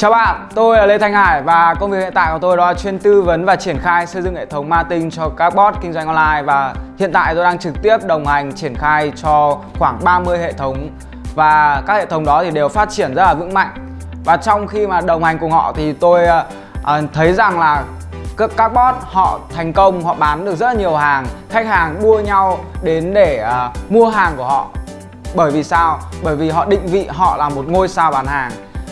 Chào bạn, tôi là Lê Thanh Hải và công việc hiện tại của tôi đó là chuyên tư vấn và triển khai xây dựng hệ thống marketing cho các bot kinh doanh online và hiện tại tôi đang trực tiếp đồng hành triển khai cho khoảng 30 hệ thống và các hệ thống đó thì đều phát triển rất là vững mạnh. Và trong khi mà đồng hành cùng họ thì tôi uh, thấy rằng là các, các bot họ thành công họ bán được rất là nhiều hàng khách hàng đua nhau đến để uh, mua hàng của họ. Bởi vì sao? Bởi vì họ định vị họ là một ngôi sao bán hàng.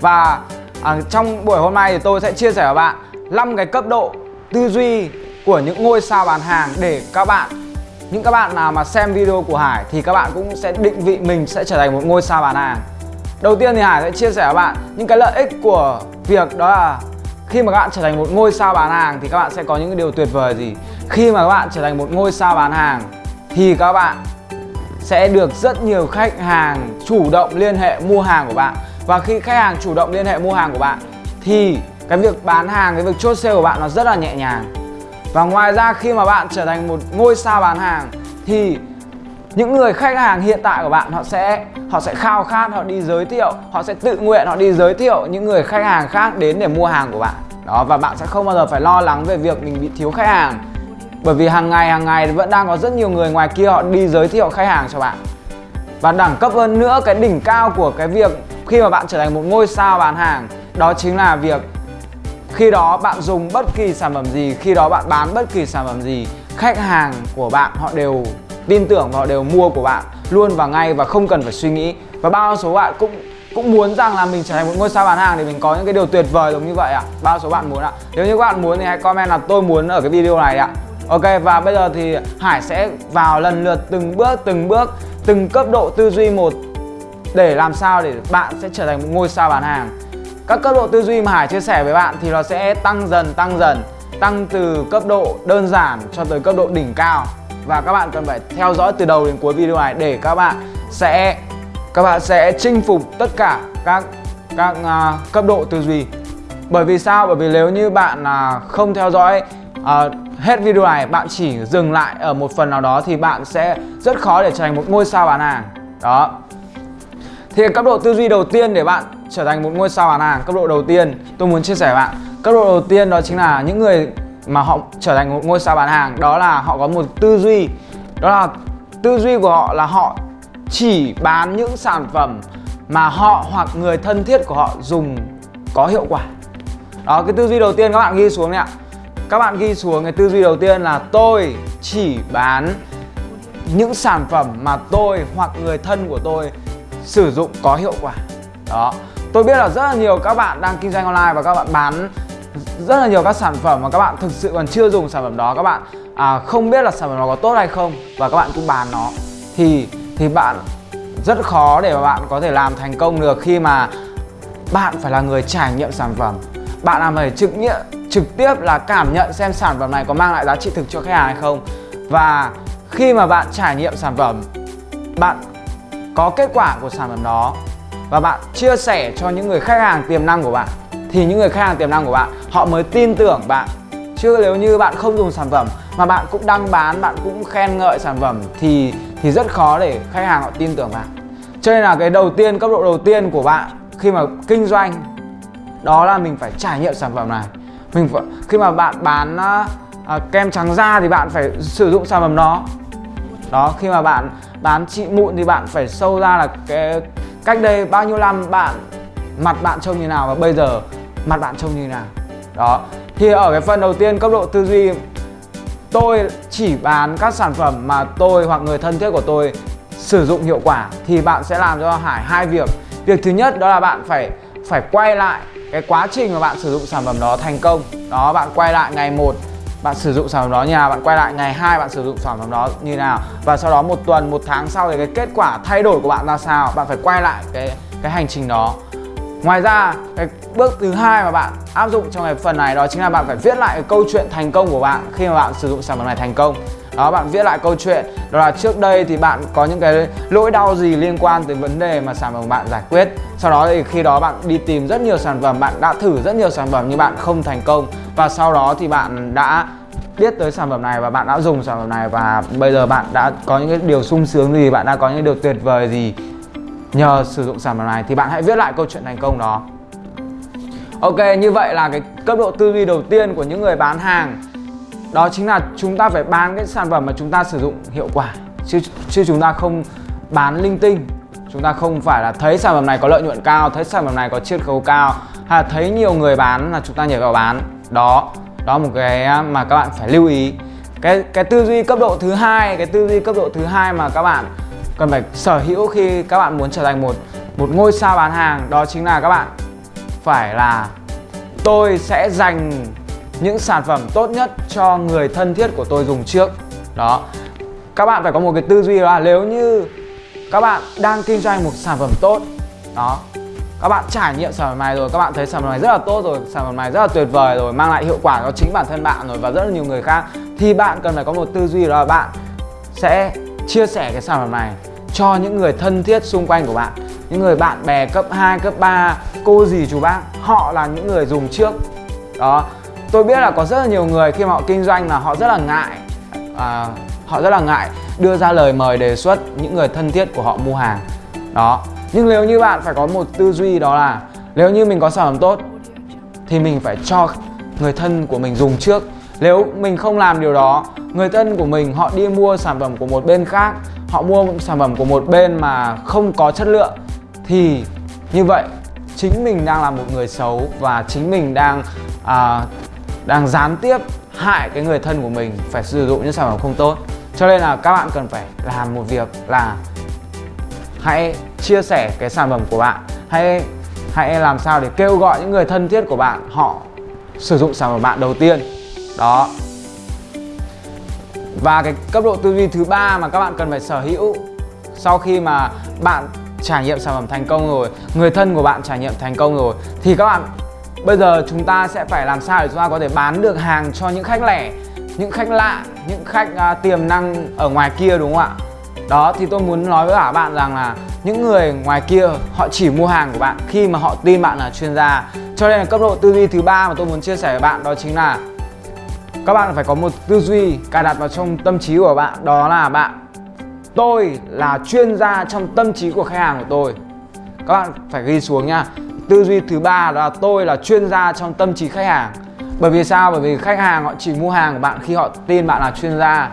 Và à, trong buổi hôm nay thì tôi sẽ chia sẻ với bạn 5 cái cấp độ tư duy của những ngôi sao bán hàng để các bạn những các bạn nào mà xem video của Hải thì các bạn cũng sẽ định vị mình sẽ trở thành một ngôi sao bán hàng. Đầu tiên thì Hải sẽ chia sẻ với bạn những cái lợi ích của việc đó là khi mà các bạn trở thành một ngôi sao bán hàng thì các bạn sẽ có những điều tuyệt vời gì. Khi mà các bạn trở thành một ngôi sao bán hàng thì các bạn sẽ được rất nhiều khách hàng chủ động liên hệ mua hàng của bạn và khi khách hàng chủ động liên hệ mua hàng của bạn thì cái việc bán hàng, cái việc chốt sale của bạn nó rất là nhẹ nhàng. Và ngoài ra khi mà bạn trở thành một ngôi sao bán hàng thì những người khách hàng hiện tại của bạn họ sẽ họ sẽ khao khát họ đi giới thiệu họ sẽ tự nguyện họ đi giới thiệu những người khách hàng khác đến để mua hàng của bạn. Đó và bạn sẽ không bao giờ phải lo lắng về việc mình bị thiếu khách hàng. Bởi vì hàng ngày hàng ngày vẫn đang có rất nhiều người ngoài kia họ đi giới thiệu khách hàng cho bạn. Và đẳng cấp hơn nữa cái đỉnh cao của cái việc khi mà bạn trở thành một ngôi sao bán hàng, đó chính là việc khi đó bạn dùng bất kỳ sản phẩm gì, khi đó bạn bán bất kỳ sản phẩm gì, khách hàng của bạn họ đều tin tưởng và họ đều mua của bạn luôn và ngay và không cần phải suy nghĩ và bao số bạn cũng cũng muốn rằng là mình trở thành một ngôi sao bán hàng để mình có những cái điều tuyệt vời giống như vậy ạ à? bao số bạn muốn ạ à? nếu như các bạn muốn thì hãy comment là tôi muốn ở cái video này ạ à. ok, và bây giờ thì hải sẽ vào lần lượt từng bước từng bước, từng cấp độ tư duy một để làm sao để bạn sẽ trở thành một ngôi sao bán hàng. Các cấp độ tư duy mà Hải chia sẻ với bạn thì nó sẽ tăng dần tăng dần tăng từ cấp độ đơn giản cho tới cấp độ đỉnh cao. Và các bạn cần phải theo dõi từ đầu đến cuối video này để các bạn sẽ các bạn sẽ chinh phục tất cả các các uh, cấp độ tư duy. Bởi vì sao? Bởi vì nếu như bạn uh, không theo dõi uh, hết video này bạn chỉ dừng lại ở một phần nào đó thì bạn sẽ rất khó để trở thành một ngôi sao bán hàng. Đó thì cấp độ tư duy đầu tiên để bạn trở thành một ngôi sao bán hàng, Cấp độ đầu tiên, tôi muốn chia sẻ với bạn. Cấp độ đầu tiên đó chính là những người mà họ trở thành một ngôi sao bán hàng, Đó là họ có một tư duy. Đó là tư duy của họ là họ chỉ bán những sản phẩm mà họ hoặc người thân thiết của họ dùng có hiệu quả. Đó, cái tư duy đầu tiên các bạn ghi xuống này ạ. Các bạn ghi xuống cái tư duy đầu tiên là tôi chỉ bán những sản phẩm mà tôi hoặc người thân của tôi sử dụng có hiệu quả. Đó. Tôi biết là rất là nhiều các bạn đang kinh doanh online và các bạn bán rất là nhiều các sản phẩm mà các bạn thực sự còn chưa dùng sản phẩm đó các bạn à, không biết là sản phẩm đó có tốt hay không và các bạn cũng bán nó thì thì bạn rất khó để mà bạn có thể làm thành công được khi mà bạn phải là người trải nghiệm sản phẩm. Bạn làm phải trực nghiệm trực tiếp là cảm nhận xem sản phẩm này có mang lại giá trị thực cho khách hàng hay không. Và khi mà bạn trải nghiệm sản phẩm bạn có kết quả của sản phẩm đó. Và bạn chia sẻ cho những người khách hàng tiềm năng của bạn. Thì những người khách hàng tiềm năng của bạn họ mới tin tưởng bạn. Chứ nếu như bạn không dùng sản phẩm mà bạn cũng đăng bán bạn cũng khen ngợi sản phẩm thì thì rất khó để khách hàng họ tin tưởng bạn. Cho nên là cái đầu tiên cấp độ đầu tiên của bạn khi mà kinh doanh đó là mình phải trải nghiệm sản phẩm này. Mình phải, khi mà bạn bán uh, kem trắng da thì bạn phải sử dụng sản phẩm đó đó, khi mà bạn bán trị mụn thì bạn phải sâu ra là cái cách đây bao nhiêu năm bạn mặt bạn trông như nào và bây giờ mặt bạn trông như nào. Đó, thì ở cái phần đầu tiên cấp độ tư duy, tôi chỉ bán các sản phẩm mà tôi hoặc người thân thiết của tôi sử dụng hiệu quả thì bạn sẽ làm cho Hải hai việc. Việc thứ nhất đó là bạn phải phải quay lại cái quá trình mà bạn sử dụng sản phẩm đó thành công. Đó, bạn quay lại ngày một bạn sử dụng sản phẩm đó như nào bạn quay lại, ngày hai bạn sử dụng sản phẩm đó như nào? Và sau đó một tuần, một tháng sau thì cái kết quả thay đổi của bạn ra sao? Bạn phải quay lại cái cái hành trình đó. Ngoài ra, cái bước thứ hai mà bạn áp dụng trong cái phần này đó chính là bạn phải viết lại cái câu chuyện thành công của bạn khi mà bạn sử dụng sản phẩm này thành công. Đó, bạn viết lại câu chuyện. Đó là trước đây thì bạn có những cái lỗi đau gì liên quan tới vấn đề mà sản phẩm của bạn giải quyết. Sau đó thì khi đó bạn đi tìm rất nhiều sản phẩm, bạn đã thử rất nhiều sản phẩm nhưng bạn không thành công và sau đó thì bạn đã biết tới sản phẩm này và bạn đã dùng sản phẩm này và bây giờ bạn đã có những cái điều sung sướng gì, bạn đã có những điều tuyệt vời gì nhờ sử dụng sản phẩm này thì bạn hãy viết lại câu chuyện thành công đó. Ok, như vậy là cái cấp độ tư duy đầu tiên của những người bán hàng. Đó chính là chúng ta phải bán cái sản phẩm mà chúng ta sử dụng hiệu quả. Chứ chứ chúng ta không bán linh tinh. Chúng ta không phải là thấy sản phẩm này có lợi nhuận cao, thấy sản phẩm này có chiết khấu cao. Hay là thấy nhiều người bán là chúng ta nhảy vào bán đó đó một cái mà các bạn phải lưu ý. Cái cái tư duy cấp độ thứ hai, cái tư duy cấp độ thứ hai mà các bạn cần phải sở hữu khi các bạn muốn trở thành một một ngôi sao bán hàng đó chính là các bạn phải là tôi sẽ dành những sản phẩm tốt nhất cho người thân thiết của tôi dùng trước. Đó, các bạn phải có một cái tư duy là nếu như các bạn đang kinh doanh một sản phẩm tốt, đó các bạn trải nghiệm sản phẩm này rồi các bạn thấy sản phẩm này rất là tốt rồi sản phẩm này rất là tuyệt vời rồi mang lại hiệu quả cho chính bản thân bạn rồi và rất là nhiều người khác. Thì bạn cần phải có một tư duy đó là bạn sẽ chia sẻ cái sản phẩm này cho những người thân thiết xung quanh của bạn. Những người bạn bè cấp 2, cấp 3, cô dì chú bác họ là những người dùng trước. Đó tôi biết là có rất là nhiều người khi mà họ kinh doanh là họ rất là ngại à, họ rất là ngại đưa ra lời mời đề xuất những người thân thiết của họ mua hàng. Đó nhưng nếu như bạn phải có một tư duy đó là nếu như mình có sản phẩm tốt thì mình phải cho người thân của mình dùng trước. Nếu mình không làm điều đó người thân của mình họ đi mua sản phẩm của một bên khác họ mua sản phẩm của một bên mà không có chất lượng thì như vậy chính mình đang là một người xấu và chính mình đang à, đang gián tiếp hại cái người thân của mình phải sử dụng những sản phẩm không tốt. Cho nên là các bạn cần phải làm một việc là hãy chia sẻ cái sản phẩm của bạn. Hãy hãy làm sao để kêu gọi những người thân thiết của bạn họ sử dụng sản phẩm bạn đầu tiên. Đó. Và cái cấp độ tư duy thứ ba mà các bạn cần phải sở hữu sau khi mà bạn trải nghiệm sản phẩm thành công rồi người thân của bạn trải nghiệm thành công rồi thì các bạn bây giờ chúng ta sẽ phải làm sao để chúng ta có thể bán được hàng cho những khách lẻ những khách lạ những khách uh, tiềm năng ở ngoài kia đúng không ạ? Đó, thì tôi muốn nói với cả bạn rằng là những người ngoài kia, họ chỉ mua hàng của bạn khi mà họ tin bạn là chuyên gia. Cho nên là cấp độ tư duy thứ ba mà tôi muốn chia sẻ với bạn đó chính là các bạn phải có một tư duy cài đặt vào trong tâm trí của bạn. Đó là bạn, tôi là chuyên gia trong tâm trí của khách hàng của tôi. Các bạn phải ghi xuống nha. Tư duy thứ ba là tôi là chuyên gia trong tâm trí khách hàng. Bởi vì sao? Bởi vì khách hàng họ chỉ mua hàng của bạn khi họ tin bạn là chuyên gia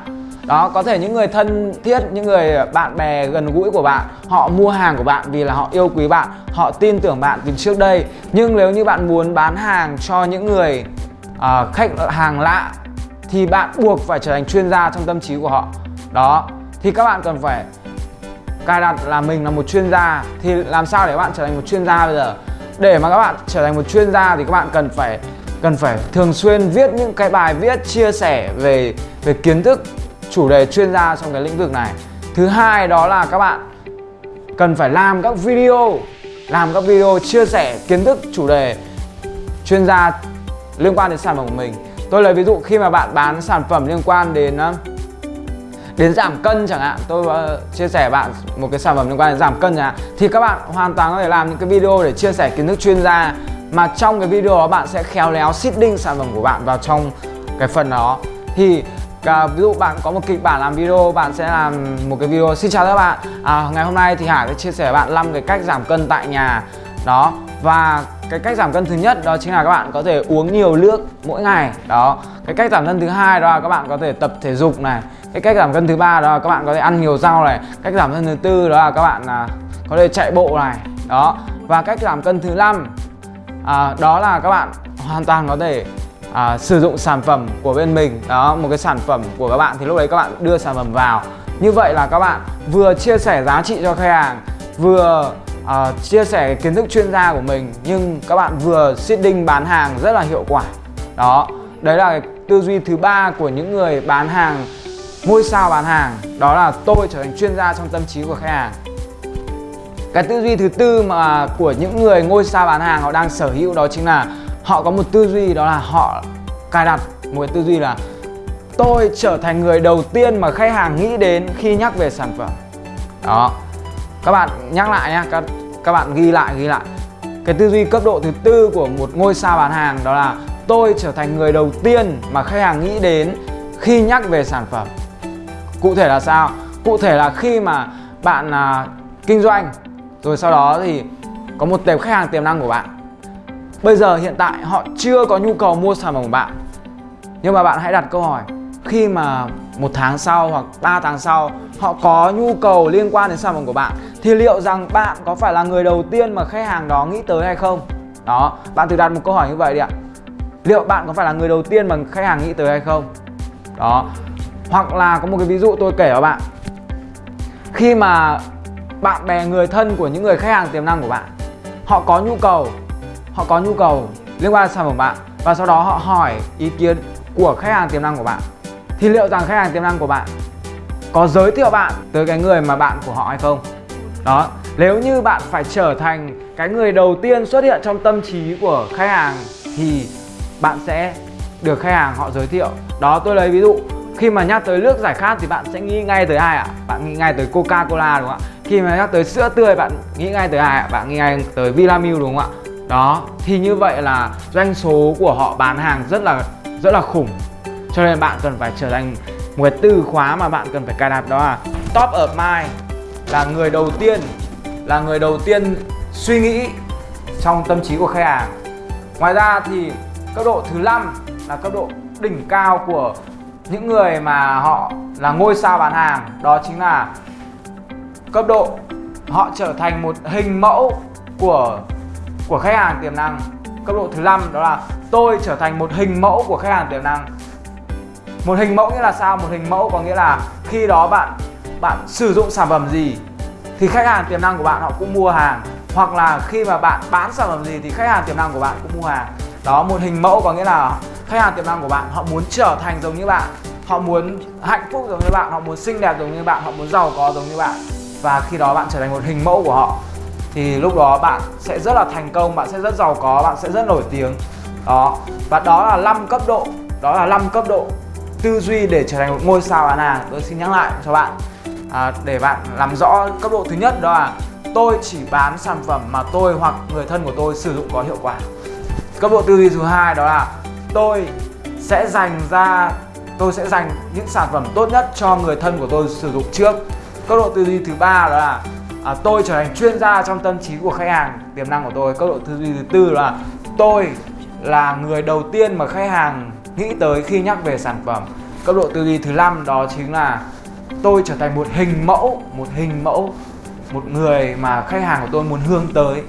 đó có thể những người thân thiết những người bạn bè gần gũi của bạn họ mua hàng của bạn vì là họ yêu quý bạn họ tin tưởng bạn từ trước đây. Nhưng nếu như bạn muốn bán hàng cho những người uh, khách hàng lạ thì bạn buộc phải trở thành chuyên gia trong tâm trí của họ. Đó thì các bạn cần phải cài đặt là mình là một chuyên gia thì làm sao để các bạn trở thành một chuyên gia bây giờ? Để mà các bạn trở thành một chuyên gia thì các bạn cần phải cần phải thường xuyên viết những cái bài viết chia sẻ về về kiến thức chủ đề chuyên gia trong cái lĩnh vực này. Thứ hai đó là các bạn cần phải làm các video làm các video chia sẻ kiến thức chủ đề chuyên gia liên quan đến sản phẩm của mình. Tôi lấy ví dụ khi mà bạn bán sản phẩm liên quan đến um, đến giảm cân chẳng hạn tôi uh, chia sẻ bạn một cái sản phẩm liên quan đến giảm cân chẳng hạn thì các bạn hoàn toàn có thể làm những cái video để chia sẻ kiến thức chuyên gia mà trong cái video đó bạn sẽ khéo léo seeding sản phẩm của bạn vào trong cái phần đó. Thì à, ví dụ bạn có một kịch bản làm video bạn sẽ làm một cái video xin chào các bạn. À, ngày hôm nay thì Hải sẽ chia sẻ với bạn 5 cái cách giảm cân tại nhà. Đó và cái cách giảm cân thứ nhất đó chính là các bạn có thể uống nhiều nước mỗi ngày. Đó cái cách giảm cân thứ hai đó là các bạn có thể tập thể dục này. Cái cách giảm cân thứ ba đó là các bạn có thể ăn nhiều rau này. Cách giảm cân thứ tư đó là các bạn à, có thể chạy bộ này. Đó và cách giảm cân thứ năm à, đó là các bạn hoàn toàn có thể à, sử dụng sản phẩm của bên mình. Đó một cái sản phẩm của các bạn thì lúc đấy các bạn đưa sản phẩm vào. Như vậy là các bạn vừa chia sẻ giá trị cho khách hàng vừa à, chia sẻ kiến thức chuyên gia của mình nhưng các bạn vừa seeding bán hàng rất là hiệu quả. Đó đấy là cái tư duy thứ ba của những người bán hàng ngôi sao bán hàng. Đó là tôi trở thành chuyên gia trong tâm trí của khách hàng. Cái tư duy thứ tư mà của những người ngôi sao bán hàng họ đang sở hữu đó chính là họ có một tư duy đó là họ cài đặt một cái tư duy là tôi trở thành người đầu tiên mà khách hàng nghĩ đến khi nhắc về sản phẩm. Đó. Các bạn nhắc lại nhé, các các bạn ghi lại ghi lại. Cái tư duy cấp độ thứ tư của một ngôi sao bán hàng đó là tôi trở thành người đầu tiên mà khách hàng nghĩ đến khi nhắc về sản phẩm. Cụ thể là sao? Cụ thể là khi mà bạn à, kinh doanh rồi sau đó thì có một tệp khách hàng tiềm năng của bạn bây giờ hiện tại họ chưa có nhu cầu mua sản phẩm của bạn. Nhưng mà bạn hãy đặt câu hỏi, khi mà một tháng sau hoặc 3 tháng sau họ có nhu cầu liên quan đến sản phẩm của bạn, thì liệu rằng bạn có phải là người đầu tiên mà khách hàng đó nghĩ tới hay không? Đó, bạn thử đặt một câu hỏi như vậy đi ạ. Liệu bạn có phải là người đầu tiên mà khách hàng nghĩ tới hay không? Đó, hoặc là có một cái ví dụ tôi kể cho bạn. Khi mà bạn bè người thân của những người khách hàng tiềm năng của bạn, họ có nhu cầu họ có nhu cầu liên quan đến sản phẩm bạn và sau đó họ hỏi ý kiến của khách hàng tiềm năng của bạn. Thì liệu rằng khách hàng tiềm năng của bạn có giới thiệu bạn tới cái người mà bạn của họ hay không? Đó, nếu như bạn phải trở thành cái người đầu tiên xuất hiện trong tâm trí của khách hàng thì bạn sẽ được khách hàng họ giới thiệu. Đó, tôi lấy ví dụ, khi mà nhắc tới nước giải khát thì bạn sẽ nghĩ ngay tới ai ạ? Bạn nghĩ ngay tới coca cola đúng không ạ? Khi mà nhắc tới sữa tươi bạn nghĩ ngay tới ai ạ? Bạn nghĩ ngay tới vinamilk đúng không ạ? Đó, thì như vậy là doanh số của họ bán hàng rất là rất là khủng. Cho nên bạn cần phải trở thành một cái từ khóa mà bạn cần phải cài đặt đó là top of mind, là người đầu tiên, là người đầu tiên suy nghĩ trong tâm trí của khách hàng. Ngoài ra thì cấp độ thứ năm là cấp độ đỉnh cao của những người mà họ là ngôi sao bán hàng. Đó chính là cấp độ họ trở thành một hình mẫu của của khách hàng tiềm năng. Cấp độ thứ năm đó là tôi trở thành một hình mẫu của khách hàng tiềm năng. Một hình mẫu nghĩa là sao? Một hình mẫu có nghĩa là khi đó bạn bạn sử dụng sản phẩm gì thì khách hàng tiềm năng của bạn họ cũng mua hàng. Hoặc là khi mà bạn bán sản phẩm gì thì khách hàng tiềm năng của bạn cũng mua hàng. Đó, một hình mẫu có nghĩa là khách hàng tiềm năng của bạn họ muốn trở thành giống như bạn. Họ muốn hạnh phúc giống như bạn, họ muốn xinh đẹp giống như bạn, họ muốn giàu có giống như bạn. Và khi đó bạn trở thành một hình mẫu của họ thì lúc đó bạn sẽ rất là thành công bạn sẽ rất giàu có bạn sẽ rất nổi tiếng. Đó. Và đó là 5 cấp độ đó là 5 cấp độ tư duy để trở thành một ngôi sao bạn à tôi xin nhắc lại cho bạn à, để bạn làm rõ cấp độ thứ nhất đó là tôi chỉ bán sản phẩm mà tôi hoặc người thân của tôi sử dụng có hiệu quả. Cấp độ tư duy thứ hai đó là tôi sẽ dành ra tôi sẽ dành những sản phẩm tốt nhất cho người thân của tôi sử dụng trước. Cấp độ tư duy thứ ba đó là à, tôi trở thành chuyên gia trong tâm trí của khách hàng. Tiềm năng của tôi cấp độ tư duy thứ tư là tôi là người đầu tiên mà khách hàng nghĩ tới khi nhắc về sản phẩm. Cấp độ tư duy thứ năm đó chính là tôi trở thành một hình mẫu một hình mẫu một người mà khách hàng của tôi muốn hướng tới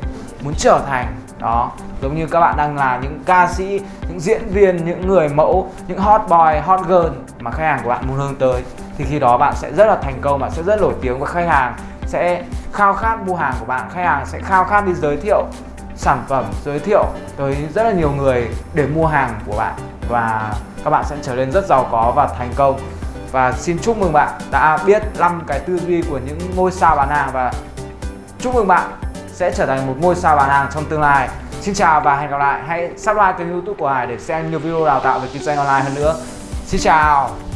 muốn trở thành. Đó giống như các bạn đang là những ca sĩ những diễn viên những người mẫu những hot boy hot girl mà khách hàng của bạn muốn hướng tới. Thì khi đó bạn sẽ rất là thành công bạn sẽ rất nổi tiếng và khách hàng sẽ khao khát mua hàng của bạn. Khách hàng sẽ khao khát đi giới thiệu sản phẩm, giới thiệu tới rất là nhiều người để mua hàng của bạn. Và các bạn sẽ trở nên rất giàu có và thành công. Và xin chúc mừng bạn đã biết 5 cái tư duy của những ngôi sao bán hàng. Và chúc mừng bạn sẽ trở thành một ngôi sao bán hàng trong tương lai. Xin chào và hẹn gặp lại. Hãy subscribe kênh youtube của Hải để xem nhiều video đào tạo về kinh doanh online hơn nữa. Xin chào.